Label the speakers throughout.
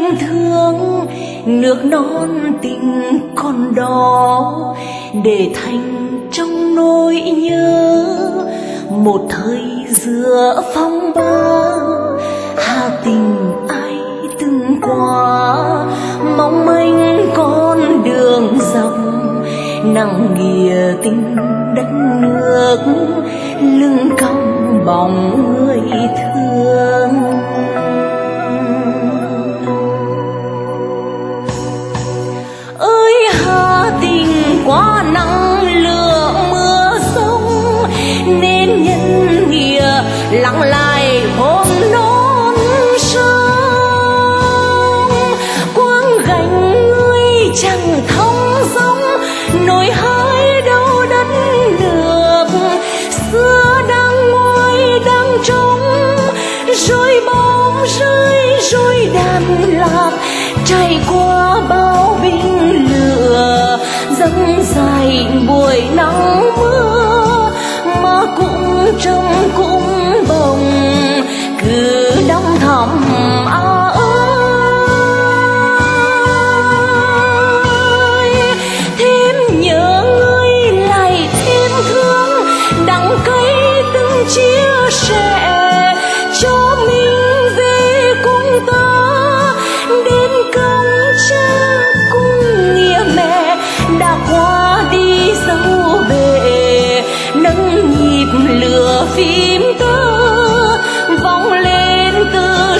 Speaker 1: niềm thương, nước non tình còn đó để thành trong nỗi nhớ. Một thời giữa phong ba, hà tình ai từng qua. Mong manh con đường dọc nặng nghìa tình đất nước, lưng cong bóng Chạy qua bao binh lửa dâng dài buổi nắng mưa mà cũng trong cũng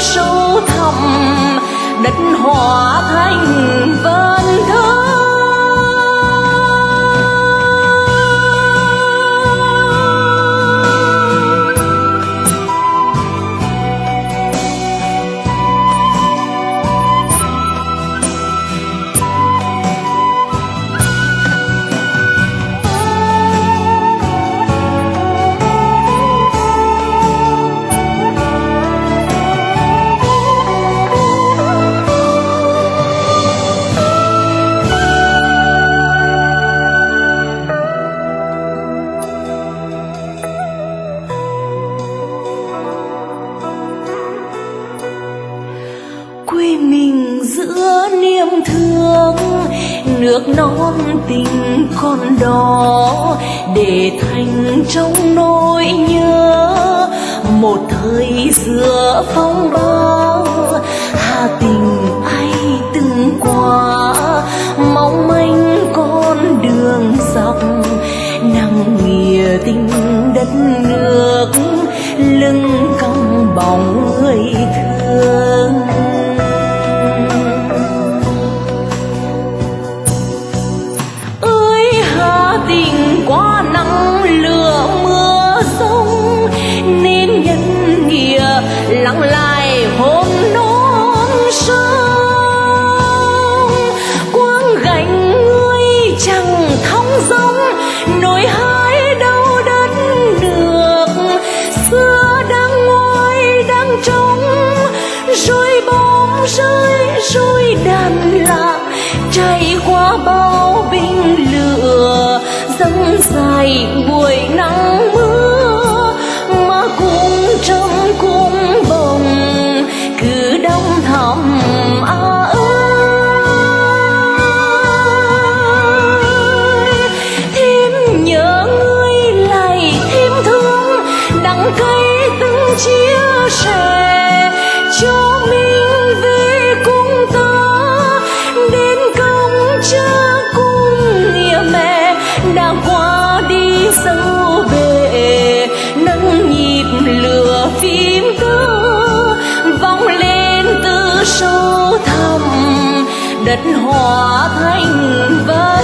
Speaker 1: sâu thẳm đất hóa thành vần thơ nước non tình còn đó để thành trong nỗi nhớ. Một thời xưa phong ba hà tình ai từng qua. Mong manh con đường dọc, nặng nghĩa tình đất nước, lưng cong bóng người thương lặng lại hôm nón sông. Quang gánh ngươi chẳng thong dong, nỗi hái đâu đất nước xưa đang ngoài đang trống. Rồi bóng rơi, rồi đàn lạc chạy qua bao binh lửa, dâng dài buổi nắng nguyệt hòa thanh đất thành